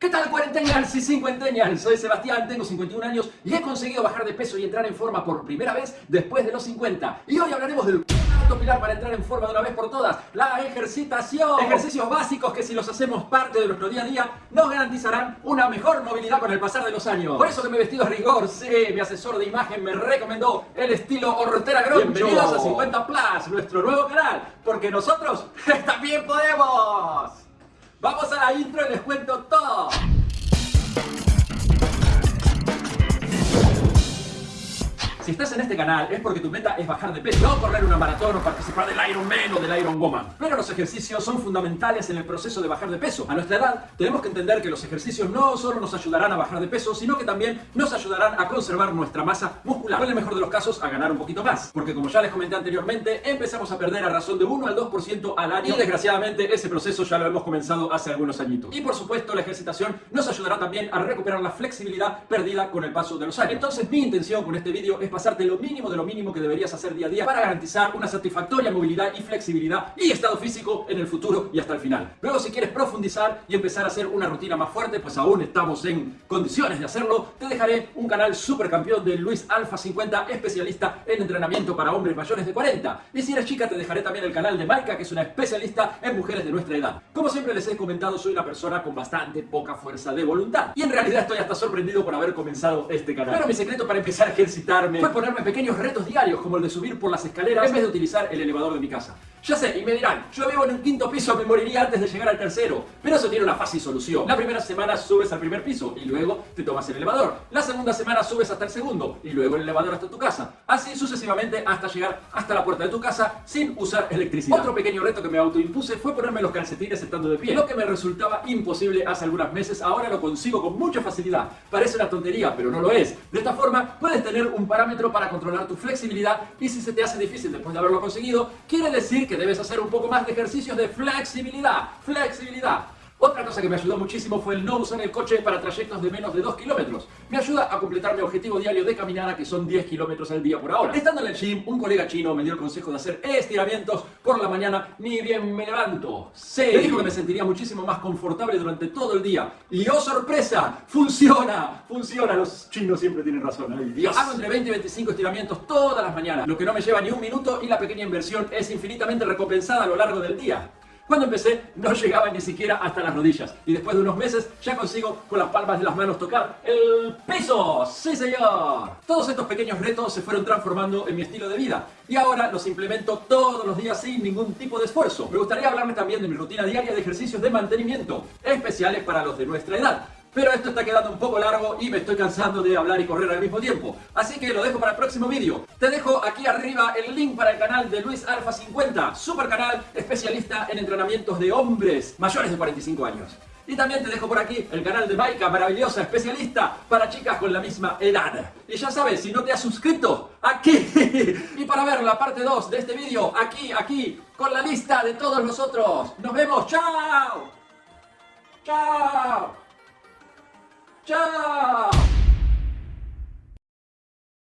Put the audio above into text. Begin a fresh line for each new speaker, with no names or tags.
¿Qué tal cuarentennials y cincuentennials? Soy Sebastián, tengo 51 años y he conseguido bajar de peso y entrar en forma por primera vez después de los 50. Y hoy hablaremos del cuarto pilar para entrar en forma de una vez por todas, la ejercitación. Ejercicios básicos que si los hacemos parte de nuestro día a día nos garantizarán una mejor movilidad con el pasar de los años. Por eso que me he vestido a rigor, sí, mi asesor de imagen me recomendó el estilo Hortera Groncho. Bienvenidos a 50 Plus, nuestro nuevo canal, porque nosotros también podemos. Intro les cuento todo. Si estás en este canal es porque tu meta es bajar de peso, no correr una maratón o participar del Ironman o del Iron Woman. Pero los ejercicios son fundamentales en el proceso de bajar de peso. A nuestra edad tenemos que entender que los ejercicios no solo nos ayudarán a bajar de peso, sino que también nos ayudarán a conservar nuestra masa muscular. O en el mejor de los casos, a ganar un poquito más. Porque como ya les comenté anteriormente, empezamos a perder a razón de 1 al 2% al año. Y desgraciadamente ese proceso ya lo hemos comenzado hace algunos añitos. Y por supuesto la ejercitación nos ayudará también a recuperar la flexibilidad perdida con el paso de los años. Entonces mi intención con este vídeo es pasarte lo mínimo de lo mínimo que deberías hacer día a día para garantizar una satisfactoria movilidad y flexibilidad y estado físico en el futuro y hasta el final. Luego si quieres profundizar y empezar a hacer una rutina más fuerte, pues aún estamos en condiciones de hacerlo, te dejaré un canal super campeón de Luis Alfa 50, especialista en entrenamiento para hombres mayores de 40. Y si eres chica te dejaré también el canal de Maika, que es una especialista en mujeres de nuestra edad. Como siempre les he comentado, soy una persona con bastante poca fuerza de voluntad. Y en realidad estoy hasta sorprendido por haber comenzado este canal. Pero mi secreto para empezar a ejercitarme ponerme pequeños retos diarios como el de subir por las escaleras en vez de utilizar el elevador de mi casa. Ya sé, y me dirán, yo vivo en un quinto piso, me moriría antes de llegar al tercero. Pero eso tiene una fácil solución. La primera semana subes al primer piso y luego te tomas el elevador. La segunda semana subes hasta el segundo y luego el elevador hasta tu casa. Así sucesivamente hasta llegar hasta la puerta de tu casa sin usar electricidad. Otro pequeño reto que me autoimpuse fue ponerme los calcetines estando de pie. Lo que me resultaba imposible hace algunos meses, ahora lo consigo con mucha facilidad. Parece una tontería, pero no lo es. De esta forma puedes tener un parámetro para controlar tu flexibilidad y si se te hace difícil después de haberlo conseguido, quiere decir que debes hacer un poco más de ejercicios de flexibilidad. Flexibilidad. Otra cosa que me ayudó muchísimo fue el no usar el coche para trayectos de menos de 2 kilómetros. Me ayuda a completar mi objetivo diario de caminada que son 10 kilómetros al día por ahora. Estando en el gym, un colega chino me dio el consejo de hacer estiramientos por la mañana ni bien me levanto. Sí. Dijo que me sentiría muchísimo más confortable durante todo el día. Y ¡oh sorpresa! ¡Funciona! ¡Funciona! Los chinos siempre tienen razón. ¡Ay Dios! Hago entre 20 y 25 estiramientos todas las mañanas, lo que no me lleva ni un minuto y la pequeña inversión es infinitamente recompensada a lo largo del día. Cuando empecé no llegaba ni siquiera hasta las rodillas y después de unos meses ya consigo con las palmas de las manos tocar el piso. ¡Sí señor! Todos estos pequeños retos se fueron transformando en mi estilo de vida y ahora los implemento todos los días sin ningún tipo de esfuerzo. Me gustaría hablarme también de mi rutina diaria de ejercicios de mantenimiento, especiales para los de nuestra edad. Pero esto está quedando un poco largo y me estoy cansando de hablar y correr al mismo tiempo. Así que lo dejo para el próximo vídeo. Te dejo aquí arriba el link para el canal de Luis Alfa 50, super canal especialista en entrenamientos de hombres mayores de 45 años. Y también te dejo por aquí el canal de Maika, maravillosa especialista para chicas con la misma edad. Y ya sabes, si no te has suscrito, aquí. y para ver la parte 2 de este vídeo, aquí, aquí, con la lista de todos nosotros. Nos vemos, chao. Chao. Tchau!